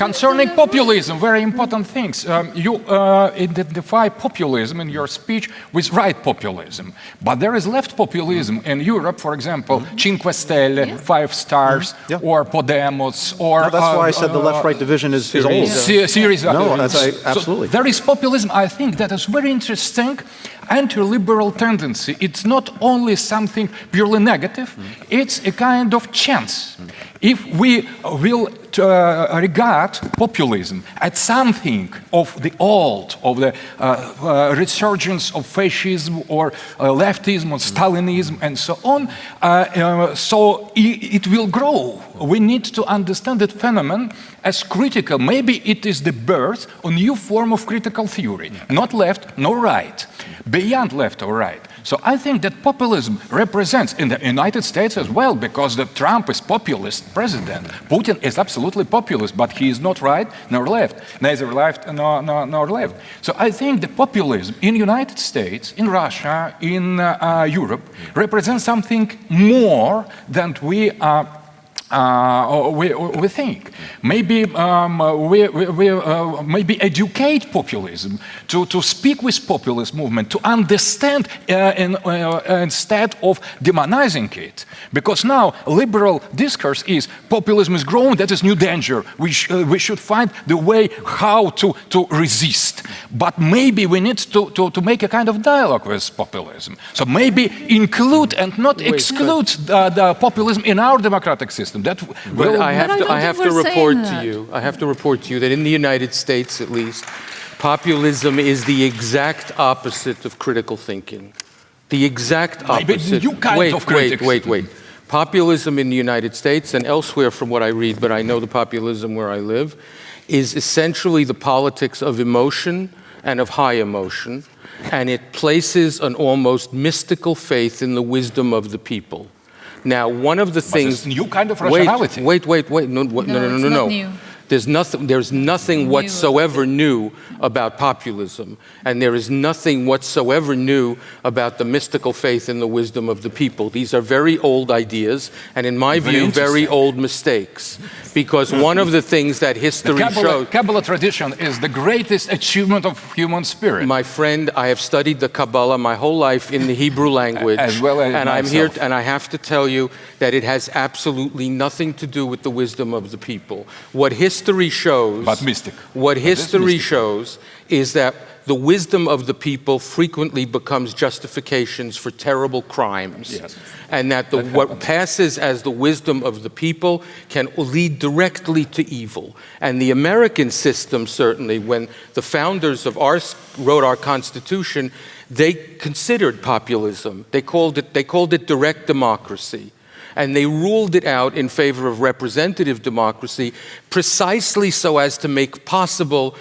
concerning populism, very important things. Um, you uh, identify populism in your speech with right populism, but there is left populism in Europe, for example, mm-hmm. Cinque Stelle, yeah. Five Stars, mm-hmm. yeah. or Podemos, or... No, that's uh, why I said the left-right division is, is old. Yeah. Syriza, no, that's, I, absolutely. So there is populism, I think, that is very interesting anti-liberal tendency, it's not only something purely negative, mm. it's a kind of chance. Mm. If we will uh, regard populism as something of the old, of the uh, uh, resurgence of fascism or uh, leftism or Stalinism and so on, uh, so it, it will grow. We need to understand that phenomenon as critical. Maybe it is the birth of a new form of critical theory, not left nor right, beyond left or right. So I think that populism represents in the United States as well, because the Trump is populist president. Putin is absolutely populist, but he is not right nor left, neither left nor, nor, nor left. So I think the populism in United States, in Russia, in uh, Europe represents something more than we are uh, we, we think. Maybe um, we, we uh, maybe educate populism, to, to speak with populist movement, to understand uh, in, uh, instead of demonizing it. Because now liberal discourse is populism is growing, that is new danger. We, sh uh, we should find the way how to, to resist. But maybe we need to, to, to make a kind of dialogue with populism. So maybe include and not exclude the, the populism in our democratic system. That will, I have to, I have to report to you, I have to report to you that in the United States, at least, populism is the exact opposite of critical thinking. The exact opposite. Wait, of wait, wait, wait. Populism in the United States and elsewhere from what I read, but I know the populism where I live, is essentially the politics of emotion and of high emotion, and it places an almost mystical faith in the wisdom of the people. Now, one of the things... new kind of rationality. Wait, wait, wait, wait. No, no, no, no, no. no. New. There's nothing, there's nothing whatsoever new about populism, and there is nothing whatsoever new about the mystical faith and the wisdom of the people. These are very old ideas, and in my very view, very old mistakes. Because one of the things that history the Kabbalah, shows... Kabbalah tradition is the greatest achievement of human spirit. My friend, I have studied the Kabbalah my whole life in the Hebrew language. As well as And myself. I'm here, and I have to tell you that it has absolutely nothing to do with the wisdom of the people. What history shows... But mystic. What history shows is that the wisdom of the people frequently becomes justifications for terrible crimes. Yes. And that, the, that what passes as the wisdom of the people can lead directly to evil. And the American system, certainly, when the founders of our wrote our Constitution, they considered populism. They called it, they called it direct democracy and they ruled it out in favor of representative democracy precisely so as to make possible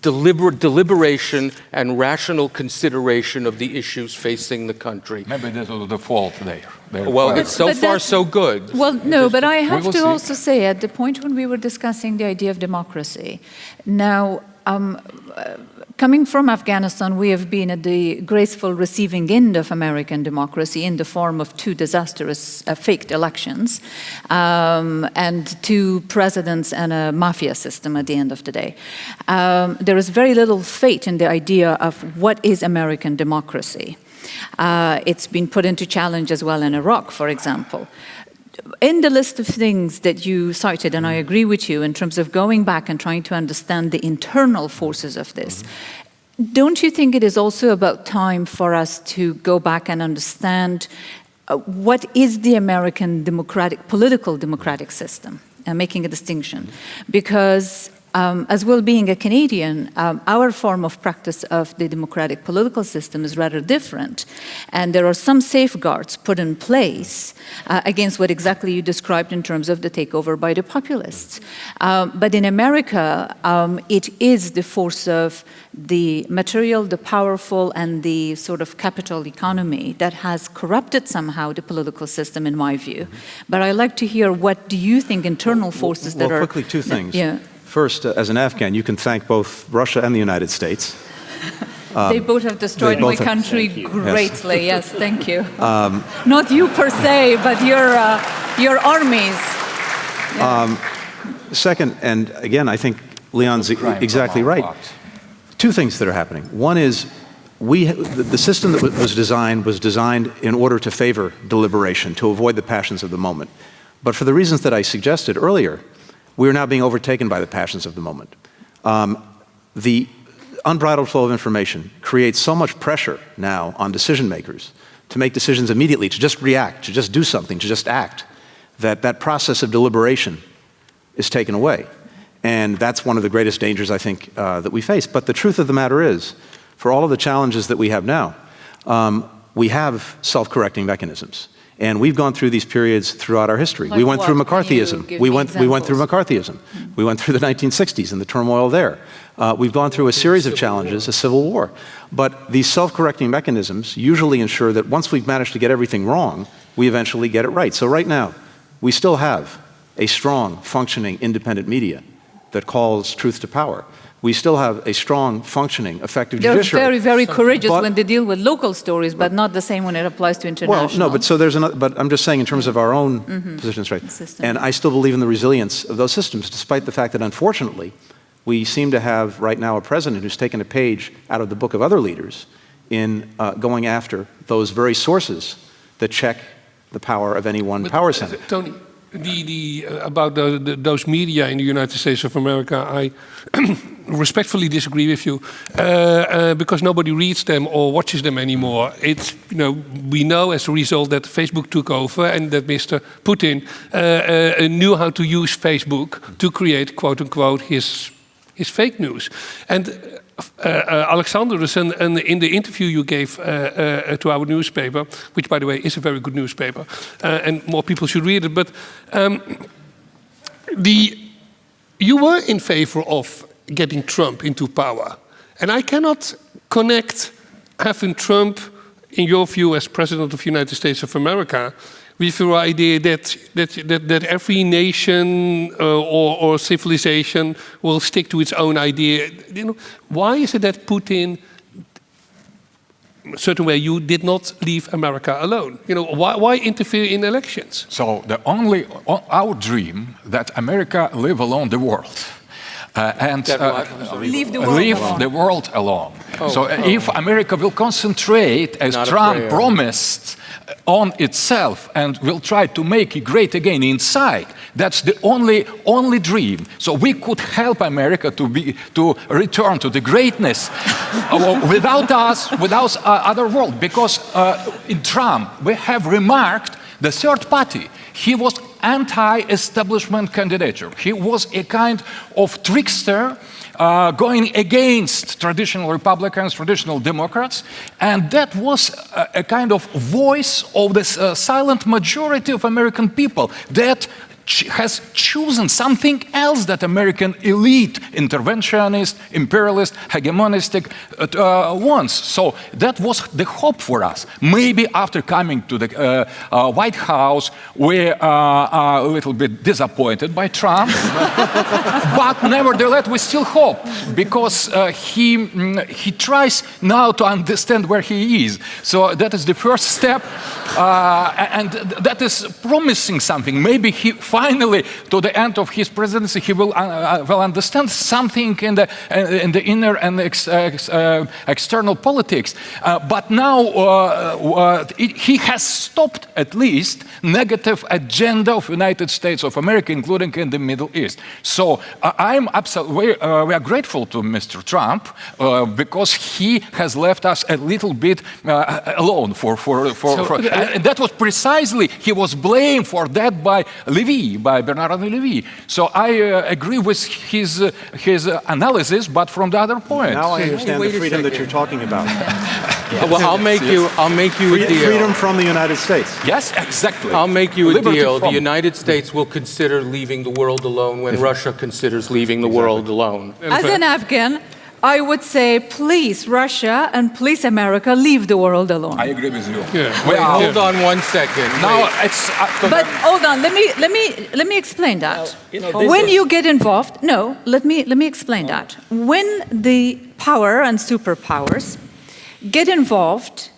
deliber deliberation and rational consideration of the issues facing the country. Maybe this was the fault there. there well, it's so but far so good. Well, no, but I have to see. also say at the point when we were discussing the idea of democracy, now um, coming from Afghanistan, we have been at the graceful receiving end of American democracy in the form of two disastrous uh, faked elections um, and two presidents and a mafia system at the end of the day. Um, there is very little faith in the idea of what is American democracy. Uh, it's been put into challenge as well in Iraq, for example in the list of things that you cited, and I mm-hmm. agree with you in terms of going back and trying to understand the internal forces of this, mm-hmm. don't you think it is also about time for us to go back and understand uh, what is the American democratic, political democratic system, and making a distinction? Mm-hmm. Because um, as well being a Canadian, um, our form of practice of the democratic political system is rather different. And there are some safeguards put in place uh, against what exactly you described in terms of the takeover by the populists. Um, but in America, um, it is the force of the material, the powerful, and the sort of capital economy that has corrupted somehow the political system, in my view. But I'd like to hear what do you think internal forces well, well, that are... quickly, two things. Yeah. First, uh, as an Afghan, you can thank both Russia and the United States. Um, they both have destroyed both my country greatly. Yes. yes. thank you. Um, Not you per se, but your uh, your armies. Yeah. Um, second, and again, I think Leon's e- exactly right. part. Two things that are happening. One is we, the the system that was designed was designed in order to favor deliberation, to avoid the passions of the moment. But for the reasons that I suggested earlier, we are now being overtaken by the passions of the moment. Um, the unbridled flow of information creates so much pressure now on decision makers to make decisions immediately, to just react, to just do something, to just act, that that process of deliberation is taken away. And that's one of the greatest dangers, I think, uh, that we face. But the truth of the matter is, for all of the challenges that we have now, um, we have self-correcting mechanisms. And we've gone through these periods throughout our history. Like we went through what? You McCarthyism. We went, we went through? McCarthyism. We went through the 1960s and the turmoil there. Uh, we've gone through a series of challenges, a civil war. But these self-correcting mechanisms usually ensure that once we've managed to get everything wrong, we eventually get it right. So right now, we still have a strong, functioning, independent media that calls truth to power. We still have a strong, functioning, effective They're judiciary. very, very courageous But- when they deal with local stories, but not the same when it applies to international. Well, no, but so there's another, but I'm just saying in terms of our own positions, right? System. And I still believe in the resilience of those systems, despite the fact that unfortunately, we seem to have right now a president who's taken a page out of the book of other leaders in uh, going after those very sources that check the power of any one But, power uh, center. Tony, the, the, uh, about the, the, those media in the United States of America, I respectfully disagree with you uh, uh, because nobody reads them or watches them anymore. It's, you know, we know as a result that Facebook took over and that Mr. Putin uh, uh, knew how to use Facebook to create, quote unquote, his, his fake news. And uh, uh, Alexander, and, in the interview you gave to our newspaper, which by the way is a very good newspaper, and more people should read it, but um, the, you were in favor of getting Trump into power. And I cannot connect having Trump, in your view, as President of the United States of America, with your idea that, that, that, that every nation uh, or, or civilization will stick to its own idea. You know, why is it that Putin, certain way, you did not leave America alone? You know, why, why interfere in elections? So the only our dream that America live alone the world. Uh, and uh, what? I'm sorry. Leave the world leave alone. the world alone. Oh, so uh, if America will concentrate, as Not Trump promised, on itself and will try to make it great again inside, that's the only only dream. So we could help America to be to return to the greatness without us, without uh, other world. Because uh, in Trump we have remarked the third party. He was anti-establishment candidature. He was a kind of trickster uh, going against traditional Republicans, traditional Democrats, and that was a, a kind of voice of the uh, silent majority of American people that has chosen something else that American elite, interventionist, imperialist, hegemonistic uh, uh, wants. So that was the hope for us. Maybe after coming to the uh, uh, White House, we uh, are a little bit disappointed by Trump, but nevertheless we still hope because uh, he mm, he tries now to understand where he is. So that is the first step, and that is promising something. Maybe he finally, to the end of his presidency, he will uh, uh, will understand something in the uh, in the inner and ex, uh, ex, uh, external politics. Uh, but now uh, uh, it- he has stopped at least negative agenda of United States of America, including in the Middle East. So uh, I'm absolutely uh, we are grateful to Mr. Trump uh, because he has left us a little bit uh, alone for for for, So, for and that was precisely he was blamed for that by Levy, by Bernard Levy. So I uh, agree with his uh, his uh, analysis, but from the other point. Now I understand wait the freedom that you're talking about. Uh, well, I'll make you. I'll make you a Free- deal. Freedom from the United States. yes, exactly. I'll make you a Liberty deal. The United States will consider leaving the world alone when Russia considers leaving the world alone. As an Afghan, I would say, please, Russia and please, America, leave the world alone. I agree with you. Yeah. We are- Hold on one second. Now it's uh, But hold on, let me let me let me explain that. you know, this when is- you get involved, no, let me let me explain that. When the power and superpowers get involved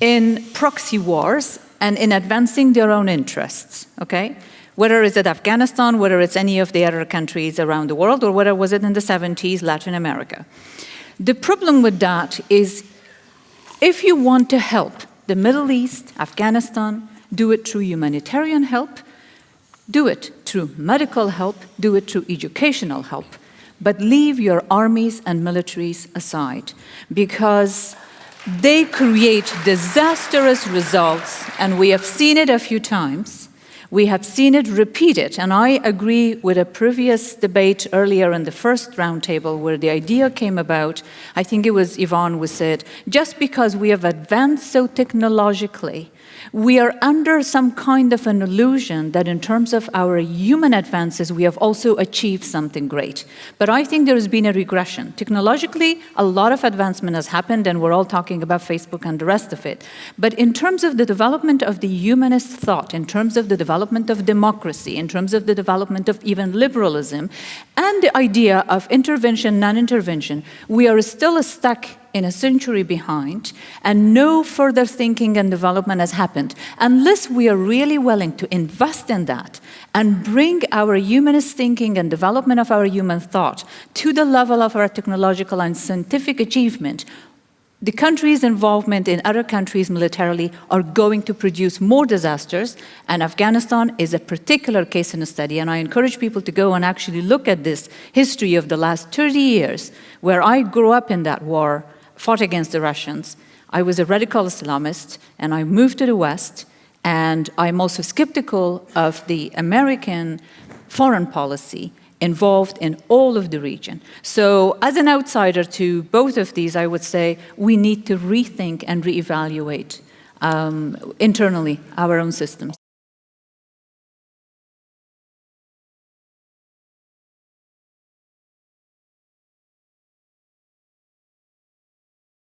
in proxy wars and in advancing their own interests, okay? Whether it's at Afghanistan, whether it's any of the other countries around the world, or whether was it in the 70s, Latin America. The problem with that is if you want to help the Middle East, Afghanistan, do it through humanitarian help, do it through medical help, do it through educational help, but leave your armies and militaries aside because they create disastrous results, and we have seen it a few times. We have seen it repeated, and I agree with a previous debate earlier in the first roundtable where the idea came about, I think it was Yvonne who said, just because we have advanced so technologically, we are under some kind of an illusion that in terms of our human advances, we have also achieved something great. But I think there has been a regression. Technologically, a lot of advancement has happened, and we're all talking about Facebook and the rest of it. But in terms of the development of the humanist thought, in terms of the development of democracy, in terms of the development of even liberalism, and the idea of intervention, non-intervention, we are still stuck in a century behind, and no further thinking and development has happened. Unless we are really willing to invest in that and bring our humanist thinking and development of our human thought to the level of our technological and scientific achievement, the countries' involvement in other countries militarily are going to produce more disasters, and Afghanistan is a particular case in a study, and I encourage people to go and actually look at this history of the last 30 years, where I grew up in that war, fought against the Russians. I was a radical Islamist, and I moved to the West, and I'm also skeptical of the American foreign policy involved in all of the region. So as an outsider to both of these, I would say we need to rethink and reevaluate um, internally our own systems.